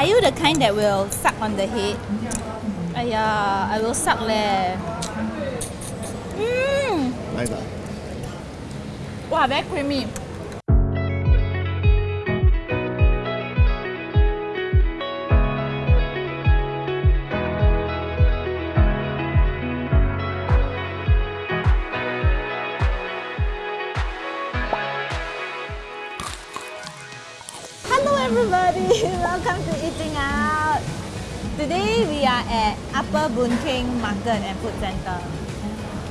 Are you the kind that will suck on the head? Aya, I will suck leh. Mmm. Nice ah. Wow, very creamy. Eating Out. Today we are at Upper Boon Keng Market and Food Centre.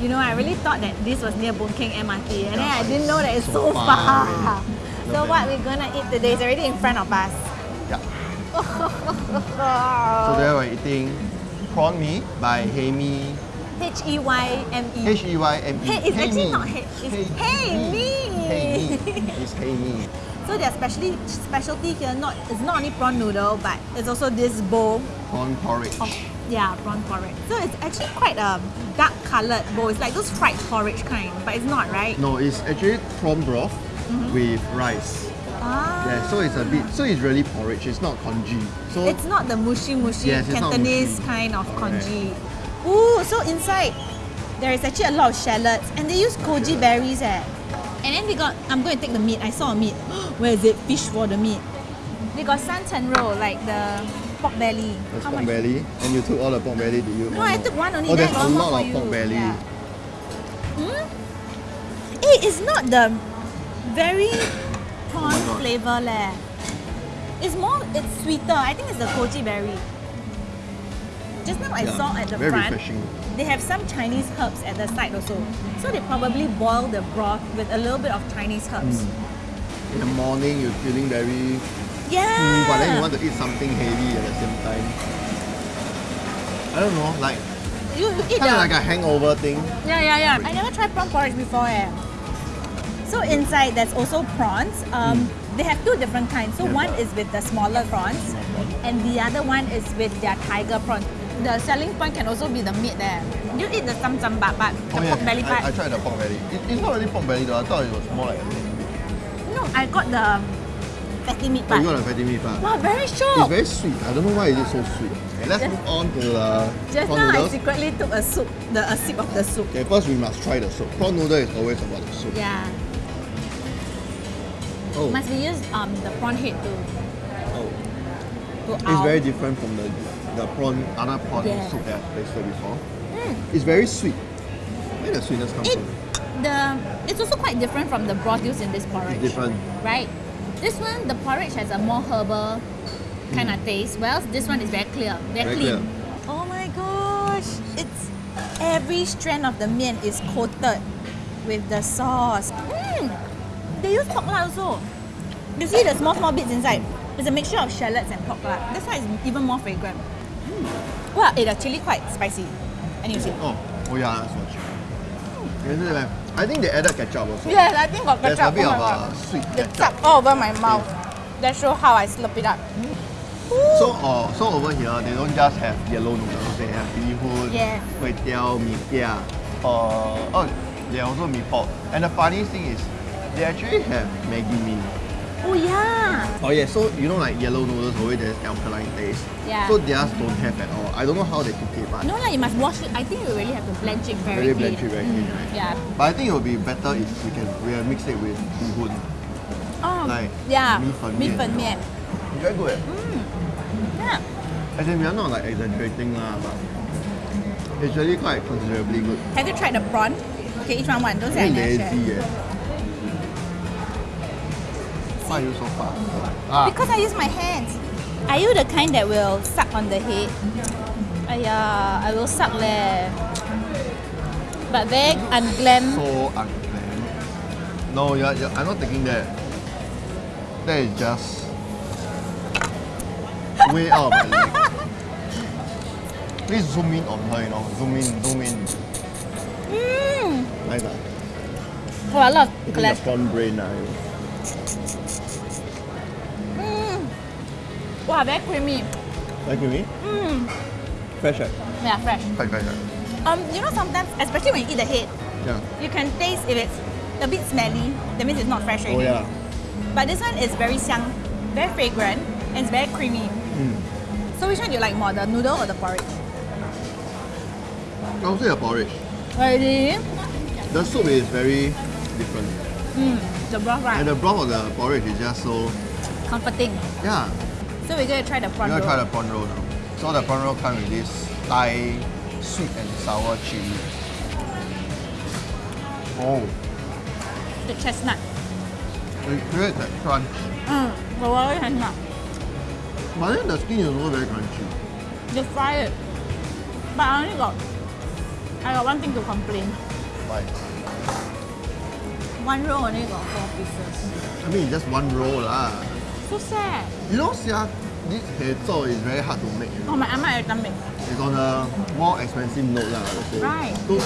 You know, I really thought that this was near Boon Keng MRT and then I didn't know that it's so, So far. far. So what we're gonna eat today is already in front of us. Yeah. So there we're eating prawn mee by Hemi. H E Y M E. H E Y M E. Hey, it's actually not hey, it's hey me. Hey me. It's Hey me. So their specialty specialty here not it's not only prawn noodle but it's also this bowl Prawn porridge. of yeah prawn porridge. So it's actually quite a dark coloured bowl. It's like those fried porridge kind, but it's not right. No, it's actually prawn broth with rice. Ah. Yeah, so it's a bit, so it's really porridge. It's not congee. So It's not the mushy mushy Yes, Cantonese mushy. kind of Correct. congee. Ooh, so inside there is actually a lot of shallots and they use goji berries eh. And then they got I'm going to take the meat. I saw a meat. Where is it? Fish for the meat. They got santan roll like the pork belly. There's How pork much? belly, and you took all the pork belly. Did you? No, I took one only. Oh, there's a lot of you. pork belly. Yeah. Hmm? Hey, it's not the very prawn Oh flavor leh. It's more, it's sweeter. I think it's the goji berry. Just now I Yeah, saw at the front, refreshing. they have some Chinese herbs at the side also. So they probably boil the broth with a little bit of Chinese herbs. Mm. In the morning, you're feeling very Yeah. full, but then you want to eat something heavy at the same time. I don't know, like you, you eat kind of like a hangover thing. Yeah, yeah, yeah. I never tried prawn porridge before eh. So inside there's also prawns. Um, They have two different kinds. So Mm. Yeah. one is with the smaller prawns, and the other one is with their tiger prawns. The selling point can also be the meat there. You eat the sam sam but the oh yeah, pork belly part. I, I tried the pork belly. It, it's not really pork belly though. I thought it was more like a meat. no, I got the fatty meat Oh, part. you got the fatty meat part. wow, very It's very sweet. I don't know why it is so sweet. Let's Just- move on to the Just prawn now I secretly took a soup, the a sip of the soup. Okay, first we must try the soup. Prawn noodle is always about the soup. Yeah, Oh, must we use um the prawn head to oh. To It's out? very different from the the prawn other prawn Yeah. soup that I've tasted before. Mm. It's very sweet. Where the sweetness come It from? the it's also quite different from the broth used in this porridge. It's different. Right. This one the porridge has a more herbal kind of taste. Whereas this one is very clear, very, Very clean. clear. Oh my gosh! It's every strand of the mian is coated with the sauce. Mm. They use pork lard also. You see the small small bits inside. It's a mixture of shallots and pork lard. That's why it's even more fragrant. Mm. Wow, it actually quite spicy. And you see. Oh, oh yeah, that's what you. Like, I think they added ketchup also. Yes, I think got ketchup. There's a bit oh of a sweet ketchup. all over my mouth. That show how I slurp it up. So, uh, so over here, they don't just have yellow noodles. They have bee hoon, Yeah. kway teow, mee pia. Uh, oh, they also mee pok. And the funny thing is, they actually have Maggi mee. Oh yeah. Oh yeah. So you know, like yellow noodles always there's alkaline taste. Yeah. So theirs don't have at all. I don't know how they cook it, but no, like you must wash it. I think you really have to blanch it very. Really blanch it very mm. clean, right? Yeah. But I think it would be better if we can we we'll mix it with bihun. Oh. Like yeah. Mi fan mi fan mian. Very good. Mm. Yeah. I think we are not like exaggerating lah, but it's really quite considerably good. Have you tried the prawn? Okay, each one one. Don't say I'm lazy. Yeah. Why you so fast? Ah, Because I use my hands. Are you the kind that will suck on the head? Aya, I will suck leh. But very unglam. so unglam. No, you're, you're, I'm not taking that. That is just way out of my league. Please zoom in on her, you know. Zoom in, zoom in. Mmm. Nice ah. Oh, a lot of Eating the cholesterol. brain ah. Wow, very creamy. Like me? Mmm. Fresh? Yeah, fresh. Quite fresh eh? Um, you know sometimes, especially when you eat the head, Yeah. you can taste if it's a bit smelly. That means it's not fresh Oh yeah. But this one is very xiang, very fragrant, and it's very creamy. Mm. So which one do you like more, the noodle or the porridge? I would say the porridge. Really? The soup is very different. Mm, the broth right? And the broth of the porridge is just so Comforting. yeah. So we're gonna try the prawn We're gonna roll. try the prawn roll now. So the prawn roll comes with this Thai sweet and sour chili. Oh, the chestnut. it creates that crunch. Mm, the roll chestnut. But then the skin is also very crunchy. Just fry it. But I only got I got one thing to complain. Like, One roll only got four pieces. I mean, just one roll lah. So sad. You know, sia, this hei zhou is very hard to make. You know? Oh my amma every time make. It's on a more expensive note lah. Right. Two.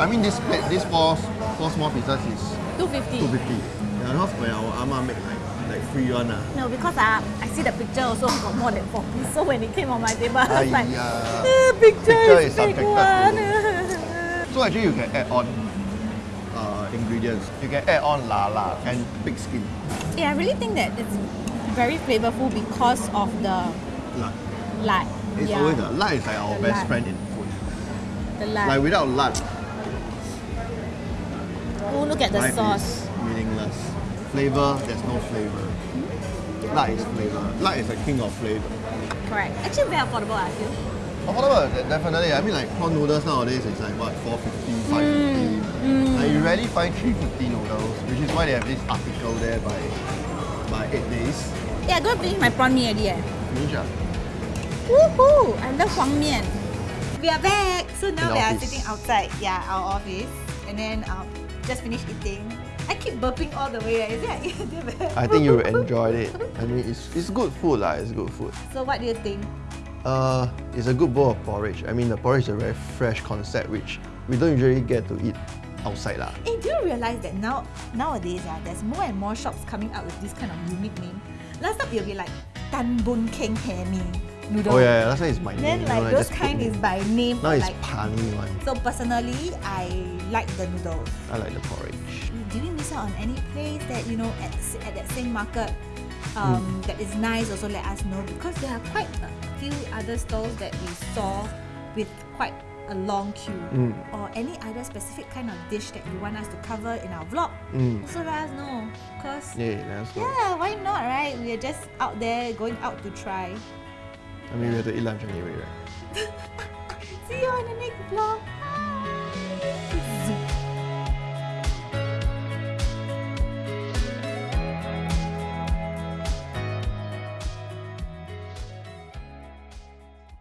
I mean, this plate, this four, four small pieces is 250. two fifty. Yeah, because when our ama make like like free one ah. No, because uh, I see the picture also got more than four pieces. So when it came on my table, I was like. "Ah, picture, Picture is is big one. So actually, you can add on uh, ingredients. You can add on lala and pig skin. yeah, I really think that it's very flavorful because of the Lard. lard. It's yeah, always the lard is like our The best lard. friend in food. the lard. Like without lard, oh, look at the life sauce. is meaningless. Flavor, there's no flavor. Lard is flavor. Lard is the king of flavor. Correct. Actually, very affordable, I feel. Affordable, definitely. I mean, like prawn noodles nowadays is like what 450, 550. mm. Like, you rarely find 350 noodles, which is why they have this article there by by eight days. Yeah, go and finish my prawn mee. Eh. Finish ah. Woohoo! I love Huang Mian. We are back. So now In we are sitting outside, yeah, our office, and then um, just finished eating. I keep burping all the way. Right? Is it? I think you enjoyed it. I mean, it's, it's good food lah. It's good food. So what do you think? Uh, it's a good bowl of porridge. I mean, the porridge is a very fresh concept, which we don't usually get to eat outside lah. Hey, do you realize that now nowadays ah, there's more and more shops coming out with this kind of unique name? Last time it'll be like Tan Bun Keng Hae Mee noodle. Oh yeah, yeah, last time it's my Then name. you like those kind is by name Now it's like. pani one. So personally, I like the noodles. I like the porridge. Do we miss out on any place that you know at, at that same market um, Hmm. that is nice? Also let us know because there are quite a few other stalls that we saw with quite a long queue Mm. or any other specific kind of dish that you want us to cover in our vlog. Mm. Also let us know because Yeah, let us know. yeah, why not, right? We are just out there going out to try. I mean, we have to eat lunch anyway, right? See you on the next vlog.